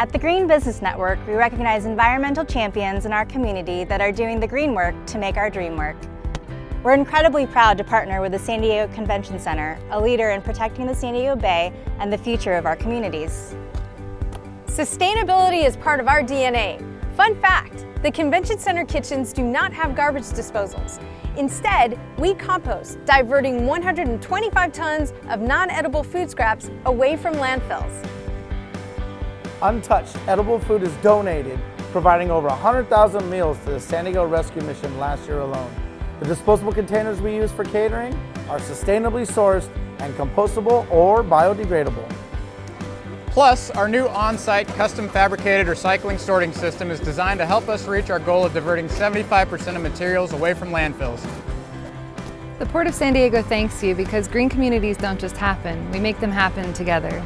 At the Green Business Network, we recognize environmental champions in our community that are doing the green work to make our dream work. We're incredibly proud to partner with the San Diego Convention Center, a leader in protecting the San Diego Bay and the future of our communities. Sustainability is part of our DNA. Fun fact, the Convention Center kitchens do not have garbage disposals. Instead, we compost, diverting 125 tons of non-edible food scraps away from landfills. Untouched edible food is donated, providing over 100,000 meals to the San Diego Rescue Mission last year alone. The disposable containers we use for catering are sustainably sourced and compostable or biodegradable. Plus, our new on-site custom fabricated recycling sorting system is designed to help us reach our goal of diverting 75% of materials away from landfills. The Port of San Diego thanks you because green communities don't just happen, we make them happen together.